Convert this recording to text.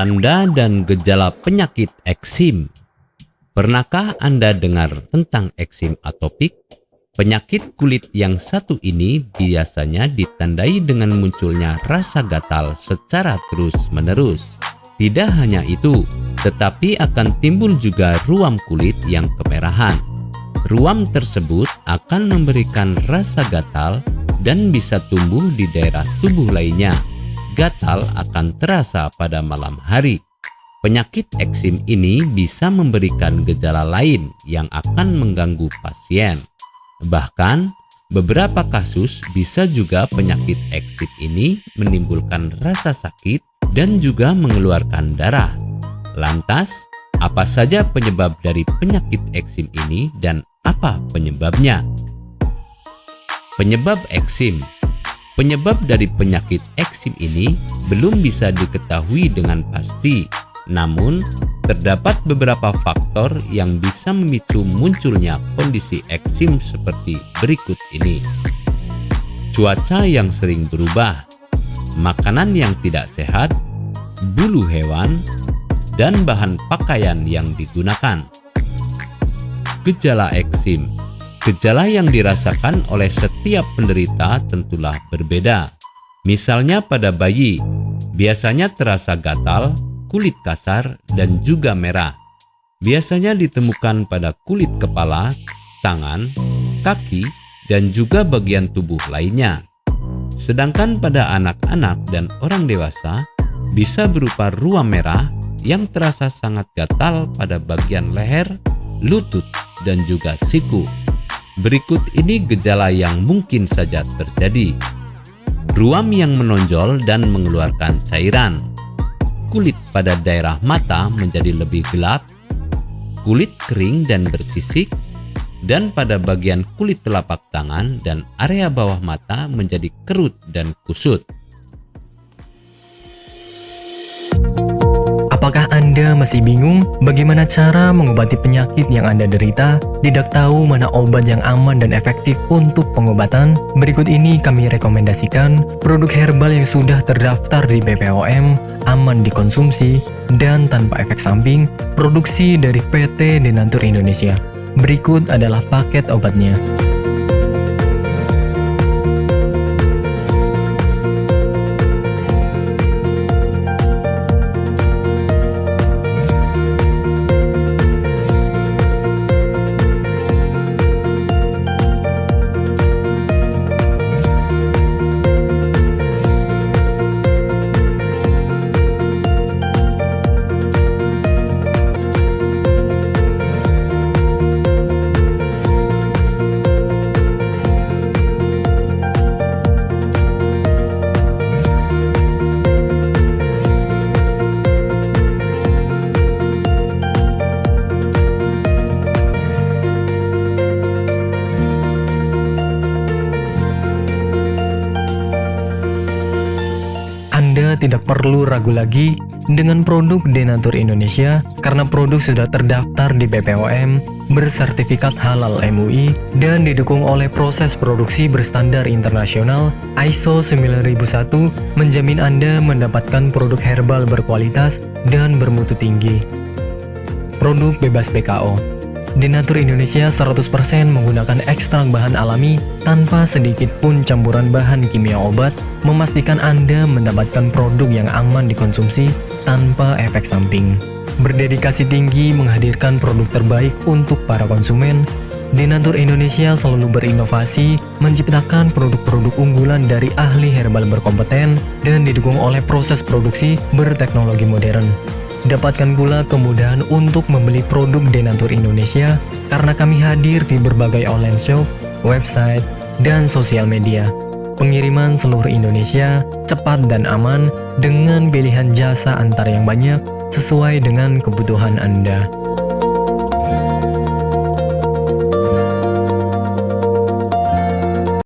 Tanda dan gejala penyakit eksim. Pernahkah Anda dengar tentang eksim atopik? Penyakit kulit yang satu ini biasanya ditandai dengan munculnya rasa gatal secara terus-menerus. Tidak hanya itu, tetapi akan timbul juga ruam kulit yang kemerahan. Ruam tersebut akan memberikan rasa gatal dan bisa tumbuh di daerah tubuh lainnya gatal akan terasa pada malam hari. Penyakit eksim ini bisa memberikan gejala lain yang akan mengganggu pasien. Bahkan, beberapa kasus bisa juga penyakit eksim ini menimbulkan rasa sakit dan juga mengeluarkan darah. Lantas, apa saja penyebab dari penyakit eksim ini dan apa penyebabnya? Penyebab eksim Penyebab dari penyakit eksim ini belum bisa diketahui dengan pasti, namun terdapat beberapa faktor yang bisa memicu munculnya kondisi eksim seperti berikut ini. Cuaca yang sering berubah, makanan yang tidak sehat, bulu hewan, dan bahan pakaian yang digunakan. Gejala eksim Gejala yang dirasakan oleh setiap penderita tentulah berbeda. Misalnya pada bayi, biasanya terasa gatal, kulit kasar, dan juga merah. Biasanya ditemukan pada kulit kepala, tangan, kaki, dan juga bagian tubuh lainnya. Sedangkan pada anak-anak dan orang dewasa, bisa berupa ruam merah yang terasa sangat gatal pada bagian leher, lutut, dan juga siku. Berikut ini gejala yang mungkin saja terjadi. Ruam yang menonjol dan mengeluarkan cairan. Kulit pada daerah mata menjadi lebih gelap. Kulit kering dan bersisik. Dan pada bagian kulit telapak tangan dan area bawah mata menjadi kerut dan kusut. Apakah Anda masih bingung bagaimana cara mengobati penyakit yang Anda derita? Tidak tahu mana obat yang aman dan efektif untuk pengobatan? Berikut ini kami rekomendasikan produk herbal yang sudah terdaftar di BPOM, aman dikonsumsi, dan tanpa efek samping, produksi dari PT Denatur Indonesia. Berikut adalah paket obatnya. Tidak perlu ragu lagi dengan produk Denatur Indonesia karena produk sudah terdaftar di BPOM, bersertifikat halal MUI, dan didukung oleh proses produksi berstandar internasional ISO 9001 menjamin Anda mendapatkan produk herbal berkualitas dan bermutu tinggi. Produk bebas PKO Denatur Indonesia 100% menggunakan ekstrak bahan alami tanpa sedikit pun campuran bahan kimia obat, memastikan Anda mendapatkan produk yang aman dikonsumsi tanpa efek samping. Berdedikasi tinggi menghadirkan produk terbaik untuk para konsumen, Denatur Indonesia selalu berinovasi, menciptakan produk-produk unggulan dari ahli herbal berkompeten dan didukung oleh proses produksi berteknologi modern. Dapatkan pula kemudahan untuk membeli produk Denatur Indonesia karena kami hadir di berbagai online shop, website, dan sosial media. Pengiriman seluruh Indonesia cepat dan aman dengan pilihan jasa antar yang banyak sesuai dengan kebutuhan Anda.